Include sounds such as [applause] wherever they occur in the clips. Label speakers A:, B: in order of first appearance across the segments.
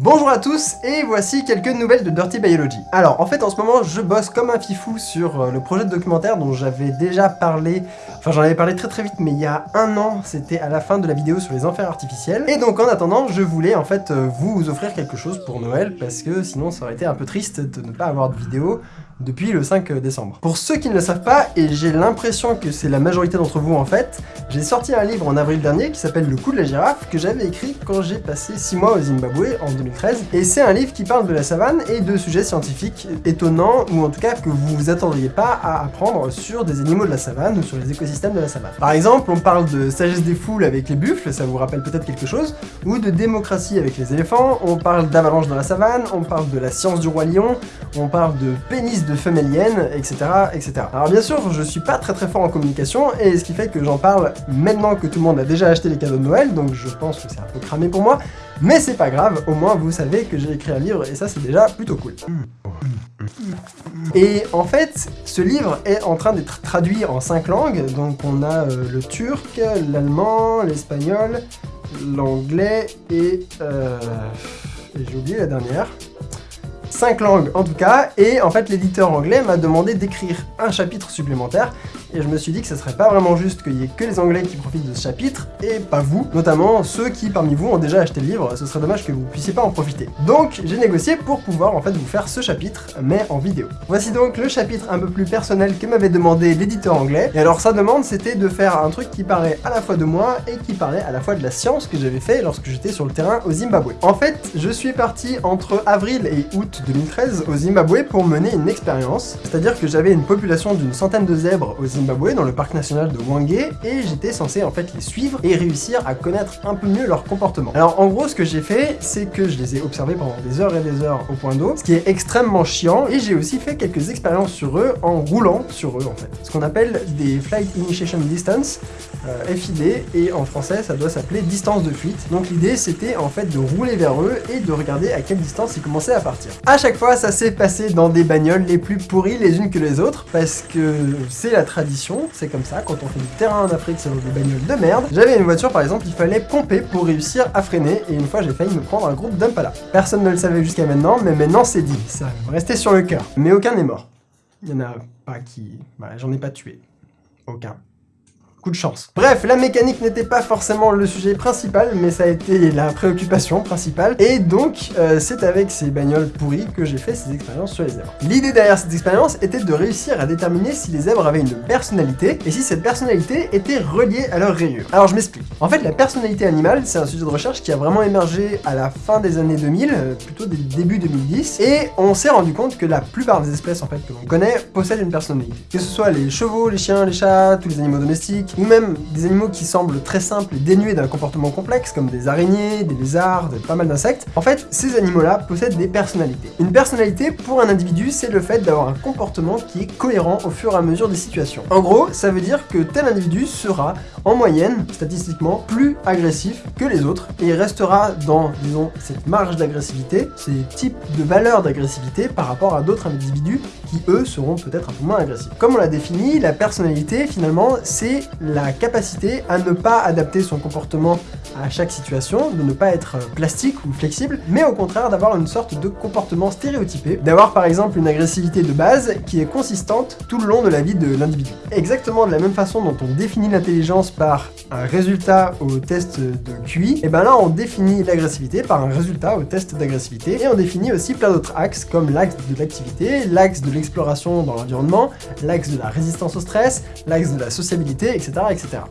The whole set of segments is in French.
A: Bonjour à tous et voici quelques nouvelles de Dirty Biology. Alors en fait en ce moment je bosse comme un fifou sur euh, le projet de documentaire dont j'avais déjà parlé, enfin j'en avais parlé très très vite mais il y a un an, c'était à la fin de la vidéo sur les enfers artificiels. Et donc en attendant je voulais en fait euh, vous offrir quelque chose pour Noël parce que sinon ça aurait été un peu triste de ne pas avoir de vidéo depuis le 5 décembre. Pour ceux qui ne le savent pas, et j'ai l'impression que c'est la majorité d'entre vous en fait, j'ai sorti un livre en avril dernier qui s'appelle Le coup de la girafe, que j'avais écrit quand j'ai passé 6 mois au Zimbabwe en 2013, et c'est un livre qui parle de la savane et de sujets scientifiques étonnants, ou en tout cas que vous vous attendriez pas à apprendre sur des animaux de la savane ou sur les écosystèmes de la savane. Par exemple, on parle de sagesse des foules avec les buffles, ça vous rappelle peut-être quelque chose, ou de démocratie avec les éléphants, on parle d'avalanche dans la savane, on parle de la science du roi lion, on parle de pénis de femélienne, etc., etc. Alors bien sûr, je suis pas très très fort en communication, et ce qui fait que j'en parle maintenant que tout le monde a déjà acheté les cadeaux de Noël, donc je pense que c'est un peu cramé pour moi, mais c'est pas grave, au moins vous savez que j'ai écrit un livre, et ça c'est déjà plutôt cool. Et en fait, ce livre est en train d'être traduit en cinq langues, donc on a euh, le turc, l'allemand, l'espagnol, l'anglais et... Euh, et j'ai oublié la dernière. 5 langues en tout cas, et en fait l'éditeur anglais m'a demandé d'écrire un chapitre supplémentaire, et je me suis dit que ce serait pas vraiment juste qu'il y ait que les anglais qui profitent de ce chapitre, et pas vous, notamment ceux qui parmi vous ont déjà acheté le livre, ce serait dommage que vous puissiez pas en profiter. Donc j'ai négocié pour pouvoir en fait vous faire ce chapitre, mais en vidéo. Voici donc le chapitre un peu plus personnel que m'avait demandé l'éditeur anglais, et alors sa demande c'était de faire un truc qui parlait à la fois de moi, et qui parlait à la fois de la science que j'avais fait lorsque j'étais sur le terrain au Zimbabwe. En fait, je suis parti entre avril et août 2013 au Zimbabwe pour mener une expérience, c'est-à-dire que j'avais une population d'une centaine de zèbres au Zimbabwe, dans le parc national de Wangé, et j'étais censé en fait les suivre et réussir à connaître un peu mieux leur comportement. Alors en gros, ce que j'ai fait, c'est que je les ai observés pendant des heures et des heures au point d'eau, ce qui est extrêmement chiant, et j'ai aussi fait quelques expériences sur eux en roulant sur eux en fait. Ce qu'on appelle des Flight Initiation Distance, euh, FID, et en français ça doit s'appeler distance de fuite. Donc l'idée c'était en fait de rouler vers eux et de regarder à quelle distance ils commençaient à partir. À chaque fois, ça s'est passé dans des bagnoles les plus pourries les unes que les autres, parce que c'est la tradition, c'est comme ça, quand on fait du terrain en Afrique, c'est des bagnoles de merde. J'avais une voiture par exemple, il fallait pomper pour réussir à freiner, et une fois j'ai failli me prendre un groupe d'Impala. Personne ne le savait jusqu'à maintenant, mais maintenant c'est dit, ça rester sur le cœur. Mais aucun n'est mort. Il y en a pas qui... Bah, j'en ai pas tué. Aucun de chance. Bref, la mécanique n'était pas forcément le sujet principal, mais ça a été la préoccupation principale, et donc euh, c'est avec ces bagnoles pourries que j'ai fait ces expériences sur les zèbres. L'idée derrière cette expérience était de réussir à déterminer si les zèbres avaient une personnalité, et si cette personnalité était reliée à leur rayure. Alors je m'explique. En fait, la personnalité animale, c'est un sujet de recherche qui a vraiment émergé à la fin des années 2000, euh, plutôt des débuts 2010, et on s'est rendu compte que la plupart des espèces en fait que l'on connaît possèdent une personnalité. Que ce soit les chevaux, les chiens, les chats, tous les animaux domestiques, ou même des animaux qui semblent très simples et dénués d'un comportement complexe, comme des araignées, des lézards, pas mal d'insectes, en fait, ces animaux-là possèdent des personnalités. Une personnalité, pour un individu, c'est le fait d'avoir un comportement qui est cohérent au fur et à mesure des situations. En gros, ça veut dire que tel individu sera, en moyenne, statistiquement, plus agressif que les autres, et il restera dans, disons, cette marge d'agressivité, ces types de valeurs d'agressivité par rapport à d'autres individus qui, eux, seront peut-être un peu moins agressifs. Comme on l'a défini, la personnalité, finalement, c'est la capacité à ne pas adapter son comportement à chaque situation, de ne pas être plastique ou flexible, mais au contraire d'avoir une sorte de comportement stéréotypé, d'avoir par exemple une agressivité de base qui est consistante tout le long de la vie de l'individu. Exactement de la même façon dont on définit l'intelligence par un résultat au test de QI, et ben là on définit l'agressivité par un résultat au test d'agressivité, et on définit aussi plein d'autres axes comme l'axe de l'activité, l'axe de l'exploration dans l'environnement, l'axe de la résistance au stress, l'axe de la sociabilité, etc.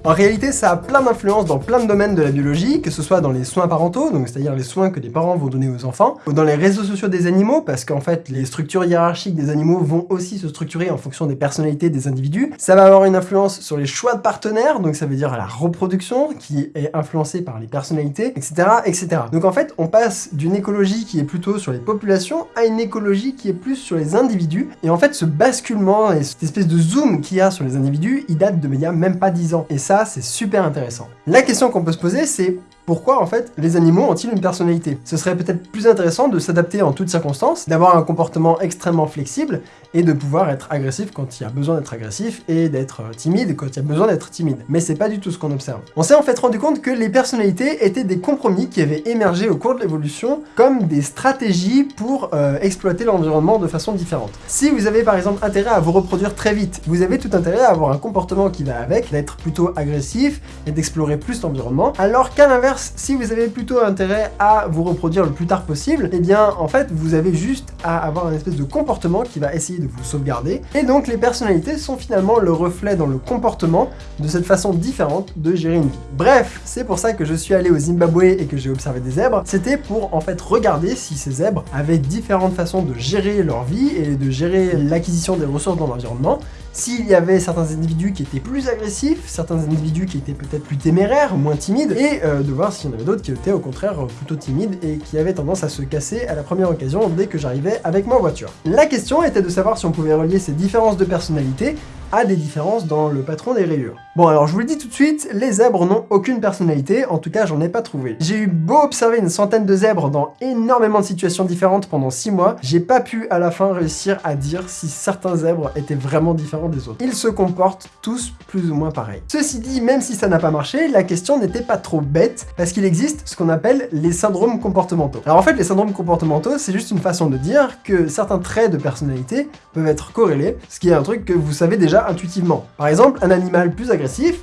A: En réalité, ça a plein d'influences dans plein de domaines de la biologie, que ce soit dans les soins parentaux, donc c'est-à-dire les soins que les parents vont donner aux enfants, ou dans les réseaux sociaux des animaux, parce qu'en fait, les structures hiérarchiques des animaux vont aussi se structurer en fonction des personnalités des individus. Ça va avoir une influence sur les choix de partenaires, donc ça veut dire la reproduction, qui est influencée par les personnalités, etc., etc. Donc en fait, on passe d'une écologie qui est plutôt sur les populations à une écologie qui est plus sur les individus, et en fait, ce basculement et cette espèce de zoom qu'il y a sur les individus, il date de a même pas 10 ans. Et ça, c'est super intéressant. La question qu'on peut se poser, c'est pourquoi en fait les animaux ont-ils une personnalité? Ce serait peut-être plus intéressant de s'adapter en toutes circonstances, d'avoir un comportement extrêmement flexible et de pouvoir être agressif quand il y a besoin d'être agressif et d'être euh, timide quand il y a besoin d'être timide. Mais c'est pas du tout ce qu'on observe. On s'est en fait rendu compte que les personnalités étaient des compromis qui avaient émergé au cours de l'évolution comme des stratégies pour euh, exploiter l'environnement de façon différente. Si vous avez par exemple intérêt à vous reproduire très vite, vous avez tout intérêt à avoir un comportement qui va avec, d'être plutôt agressif et d'explorer plus l'environnement, alors qu'à l'inverse, si vous avez plutôt intérêt à vous reproduire le plus tard possible, eh bien en fait vous avez juste à avoir un espèce de comportement qui va essayer de vous sauvegarder. Et donc les personnalités sont finalement le reflet dans le comportement de cette façon différente de gérer une vie. Bref, c'est pour ça que je suis allé au Zimbabwe et que j'ai observé des zèbres. C'était pour en fait regarder si ces zèbres avaient différentes façons de gérer leur vie et de gérer l'acquisition des ressources dans l'environnement s'il y avait certains individus qui étaient plus agressifs, certains individus qui étaient peut-être plus téméraires, moins timides, et euh, de voir s'il y en avait d'autres qui étaient au contraire plutôt timides et qui avaient tendance à se casser à la première occasion dès que j'arrivais avec ma voiture. La question était de savoir si on pouvait relier ces différences de personnalité a des différences dans le patron des rayures. Bon alors je vous le dis tout de suite, les zèbres n'ont aucune personnalité, en tout cas j'en ai pas trouvé. J'ai eu beau observer une centaine de zèbres dans énormément de situations différentes pendant 6 mois, j'ai pas pu à la fin réussir à dire si certains zèbres étaient vraiment différents des autres. Ils se comportent tous plus ou moins pareil. Ceci dit, même si ça n'a pas marché, la question n'était pas trop bête, parce qu'il existe ce qu'on appelle les syndromes comportementaux. Alors en fait, les syndromes comportementaux, c'est juste une façon de dire que certains traits de personnalité peuvent être corrélés, ce qui est un truc que vous savez déjà intuitivement. Par exemple, un animal plus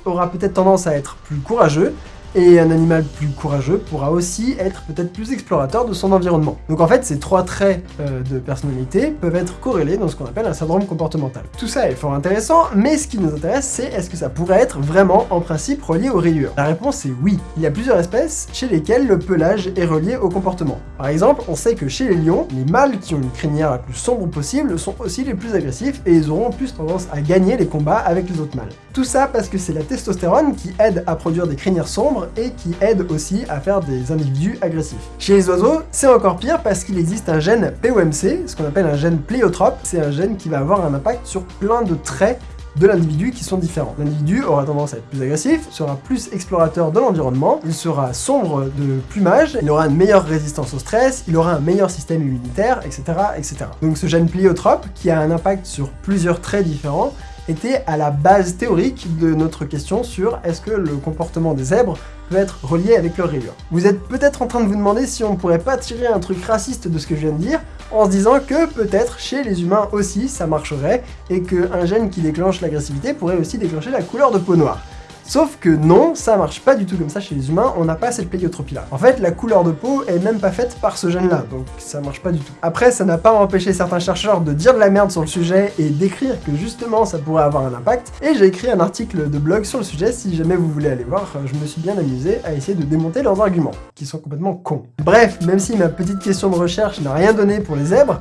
A: aura peut-être tendance à être plus courageux, et un animal plus courageux pourra aussi être peut-être plus explorateur de son environnement. Donc en fait, ces trois traits euh, de personnalité peuvent être corrélés dans ce qu'on appelle un syndrome comportemental. Tout ça est fort intéressant, mais ce qui nous intéresse, c'est est-ce que ça pourrait être vraiment, en principe, relié aux rayures? La réponse est oui. Il y a plusieurs espèces chez lesquelles le pelage est relié au comportement. Par exemple, on sait que chez les lions, les mâles qui ont une crinière la plus sombre possible sont aussi les plus agressifs et ils auront plus tendance à gagner les combats avec les autres mâles. Tout ça parce que c'est la testostérone qui aide à produire des crinières sombres et qui aide aussi à faire des individus agressifs. Chez les oiseaux, c'est encore pire parce qu'il existe un gène POMC, ce qu'on appelle un gène pléiotrope. C'est un gène qui va avoir un impact sur plein de traits de l'individu qui sont différents. L'individu aura tendance à être plus agressif, sera plus explorateur de l'environnement, il sera sombre de plumage, il aura une meilleure résistance au stress, il aura un meilleur système immunitaire, etc. etc. Donc ce gène pléiotrope, qui a un impact sur plusieurs traits différents, était à la base théorique de notre question sur est-ce que le comportement des zèbres peut être relié avec leur rayure. Vous êtes peut-être en train de vous demander si on pourrait pas tirer un truc raciste de ce que je viens de dire, en se disant que peut-être chez les humains aussi ça marcherait, et qu'un gène qui déclenche l'agressivité pourrait aussi déclencher la couleur de peau noire. Sauf que non, ça marche pas du tout comme ça chez les humains, on n'a pas cette pléiotropie là. En fait, la couleur de peau est même pas faite par ce gène là, donc ça marche pas du tout. Après, ça n'a pas empêché certains chercheurs de dire de la merde sur le sujet et d'écrire que justement ça pourrait avoir un impact, et j'ai écrit un article de blog sur le sujet si jamais vous voulez aller voir, je me suis bien amusé à essayer de démonter leurs arguments, qui sont complètement cons. Bref, même si ma petite question de recherche n'a rien donné pour les zèbres,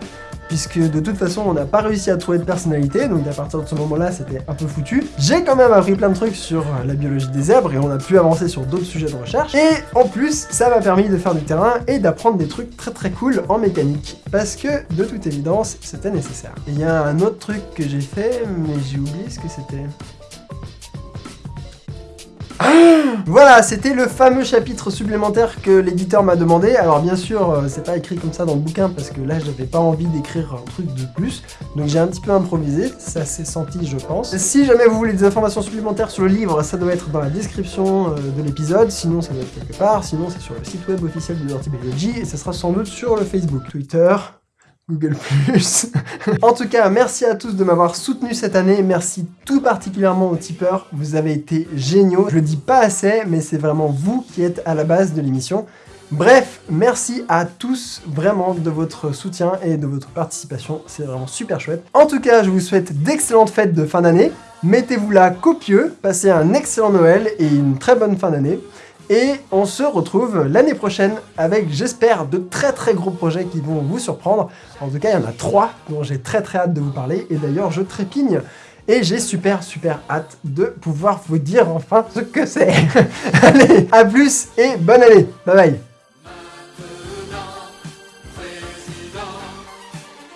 A: puisque de toute façon on n'a pas réussi à trouver de personnalité, donc à partir de ce moment-là c'était un peu foutu. J'ai quand même appris plein de trucs sur la biologie des zèbres et on a pu avancer sur d'autres sujets de recherche. Et en plus, ça m'a permis de faire du terrain et d'apprendre des trucs très très cool en mécanique, parce que de toute évidence c'était nécessaire. il y a un autre truc que j'ai fait, mais j'ai oublié ce que c'était. Voilà, c'était le fameux chapitre supplémentaire que l'éditeur m'a demandé. Alors bien sûr, euh, c'est pas écrit comme ça dans le bouquin parce que là, j'avais pas envie d'écrire un truc de plus. Donc j'ai un petit peu improvisé, ça s'est senti, je pense. Si jamais vous voulez des informations supplémentaires sur le livre, ça doit être dans la description euh, de l'épisode. Sinon, ça doit être quelque part. Sinon, c'est sur le site web officiel de Dirty Biology et ça sera sans doute sur le Facebook, Twitter, Google+. [laughs] en tout cas, merci à tous de m'avoir soutenu cette année. Merci tout particulièrement aux tipeurs. Vous avez été géniaux. Je le dis pas assez, mais c'est vraiment vous qui êtes à la base de l'émission. Bref, merci à tous vraiment de votre soutien et de votre participation, c'est vraiment super chouette. En tout cas, je vous souhaite d'excellentes fêtes de fin d'année, mettez-vous là copieux, passez un excellent Noël et une très bonne fin d'année. Et on se retrouve l'année prochaine avec, j'espère, de très très gros projets qui vont vous surprendre. En tout cas, il y en a trois dont j'ai très très hâte de vous parler. Et d'ailleurs, je trépigne. Et j'ai super super hâte de pouvoir vous dire enfin ce que c'est. [laughs] Allez, à plus et bonne année. Bye bye.